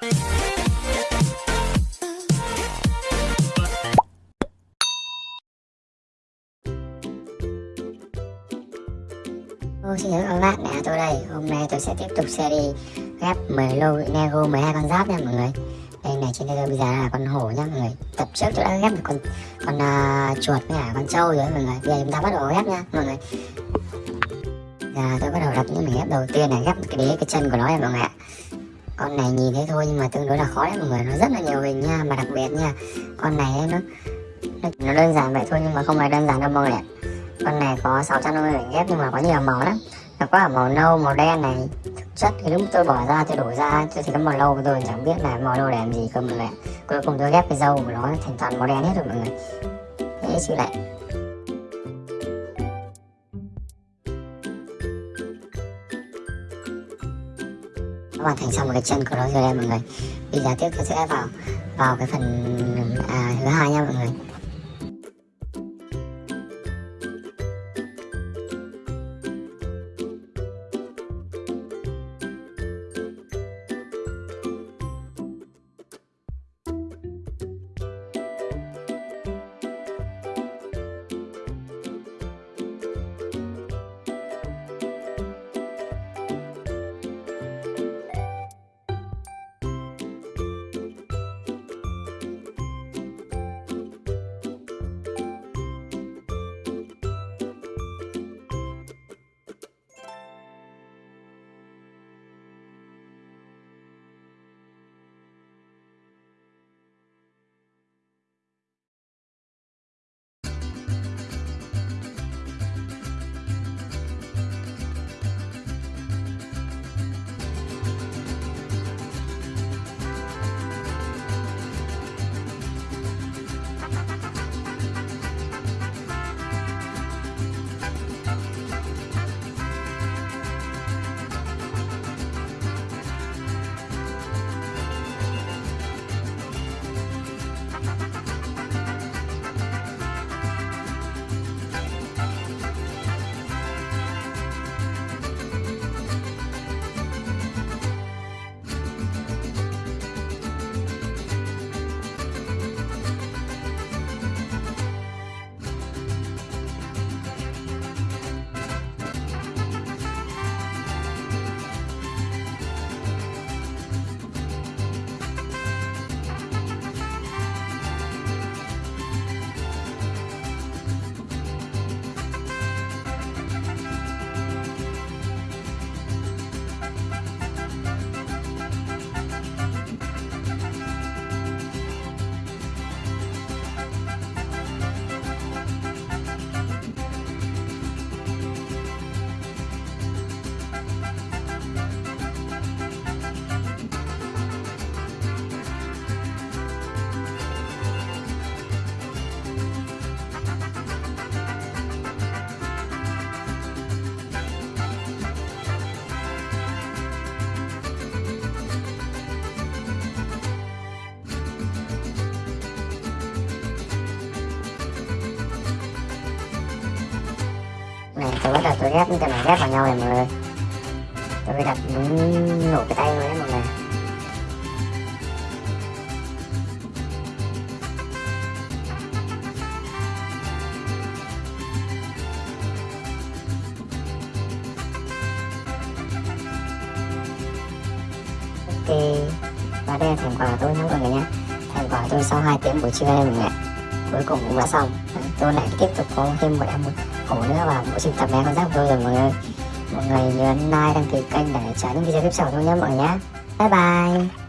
Xin chào các bạn, à, tôi đây. Hôm nay tôi sẽ tiếp tục series ghép 10 lô Nego 12 con giáp nha mọi người. Đây này trên đây tôi bây giờ là con hổ nha mọi người. Tập trước tôi đã ghép được con con uh, chuột với cả con trâu rồi mọi người. Bây giờ chúng ta bắt đầu ghép nha mọi người. Giờ tôi bắt đầu đặt những mình ghép đầu tiên này Ghép cái đế cái chân của nó nha mọi người con này nhìn thế thôi nhưng mà tương đối là khó đấy mọi người. Nó rất là nhiều hình nha, mà đặc biệt nha. Con này nó nó, nó đơn giản vậy thôi nhưng mà không phải đơn giản đâu mọi người ạ. Con này có 650 mảnh ghép nhưng mà có nhiều màu lắm. Nó có ở màu nâu màu đen này. Thực chất thì lúc tôi bỏ ra tôi đổ ra tôi thì có màu nâu tôi chẳng biết là màu nâu để làm gì cơ mọi người cuối cùng tôi ghép cái dâu của nó thành toàn màu đen hết rồi mọi người. Thế chứ lại hoàn thành xong một cái chân của nó rồi đây mọi người. Bây giờ tiếp tôi sẽ vào vào cái phần à, thứ hai nha mọi người. Tôi bắt đầu tôi ghép những cái này ghép vào nhau này mọi người tôi phải đặt đúng nổ cái tay luôn đấy mọi người. Ok, và đây là thành quả tôi nhé mọi người nhé. Thành quả tôi sau 2 tiếng buổi trưa đây mọi người cuối cùng cũng đã xong. Tôi lại tiếp tục có thêm một em khổ nữa và bộ xin tập bé con giáp của tôi rồi, mọi người. Mọi người nhớ like, đăng ký kênh để trả những video tiếp sau thôi nhé, mọi người nhé. Bye bye.